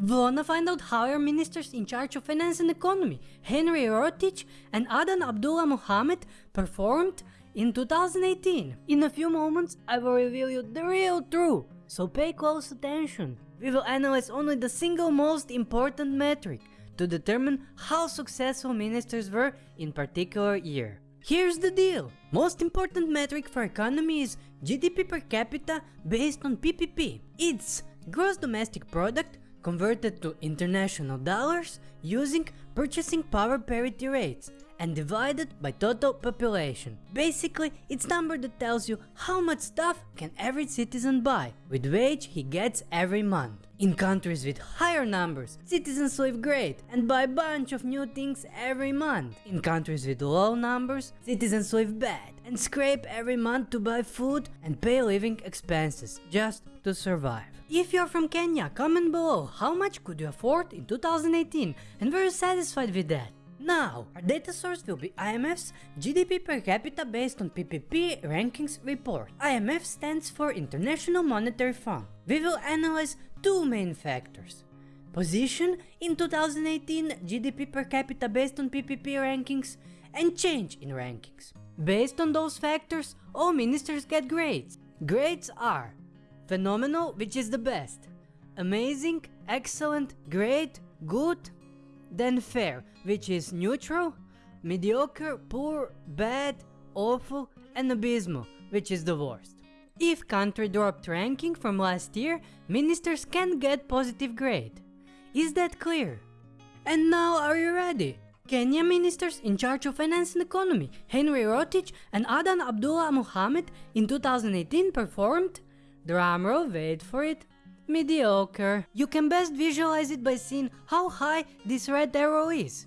Wanna find out how your ministers in charge of finance and economy, Henry Rotich and Adan Abdullah Mohammed, performed in 2018? In a few moments, I will reveal you the real truth, so pay close attention. We will analyze only the single most important metric to determine how successful ministers were in particular year. Here's the deal. Most important metric for economy is GDP per capita based on PPP. It's gross domestic product converted to international dollars using purchasing power parity rates and divided by total population. Basically, it's number that tells you how much stuff can every citizen buy with wage he gets every month. In countries with higher numbers, citizens live great and buy a bunch of new things every month. In countries with low numbers, citizens live bad and scrape every month to buy food and pay living expenses just to survive. If you're from Kenya, comment below how much could you afford in 2018 and were you satisfied with that? Now, our data source will be IMF's GDP per capita based on PPP rankings report. IMF stands for International Monetary Fund. We will analyze two main factors. Position in 2018 GDP per capita based on PPP rankings and change in rankings. Based on those factors, all ministers get grades. Grades are phenomenal, which is the best, amazing, excellent, great, good, then fair, which is neutral, mediocre, poor, bad, awful, and abysmal, which is the worst. If country dropped ranking from last year, ministers can get positive grade. Is that clear? And now are you ready? Kenya ministers in charge of finance and economy, Henry Rotich and Adan Abdullah Mohammed in 2018 performed, drumroll wait for it, mediocre. You can best visualize it by seeing how high this red arrow is.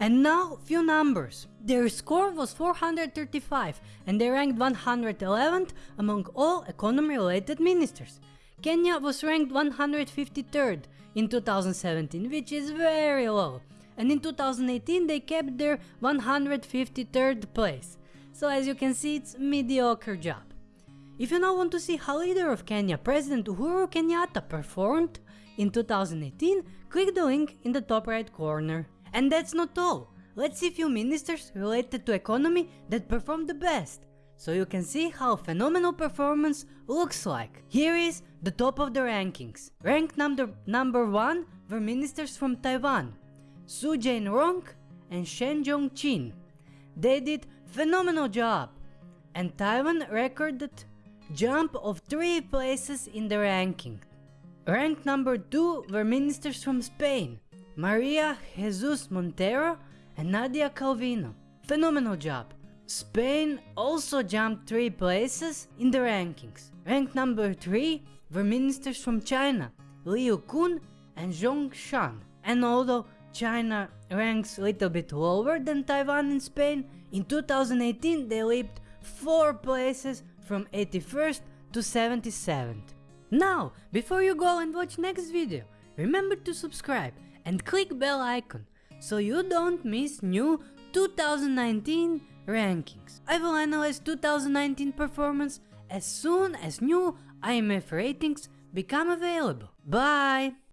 And now few numbers. Their score was 435 and they ranked 111th among all economy related ministers. Kenya was ranked 153rd in 2017 which is very low and in 2018 they kept their 153rd place. So as you can see it's mediocre job. If you now want to see how leader of Kenya, President Uhuru Kenyatta performed in 2018, click the link in the top right corner. And that's not all. Let's see few ministers related to economy that performed the best. So you can see how phenomenal performance looks like. Here is the top of the rankings. Ranked number, number 1 were ministers from Taiwan, Su Jain-rong and Shen Jong-chin. They did phenomenal job and Taiwan recorded jump of 3 places in the ranking. Ranked number 2 were ministers from Spain, Maria Jesus Montero and Nadia Calvino. Phenomenal job. Spain also jumped 3 places in the rankings. Ranked number 3 were ministers from China, Liu Kun and Zhong Shan. And although China ranks a little bit lower than Taiwan and Spain, in 2018 they leaped 4 places from 81st to 77th. Now, before you go and watch next video, remember to subscribe and click bell icon so you don't miss new 2019 rankings. I will analyze 2019 performance as soon as new IMF ratings become available. Bye!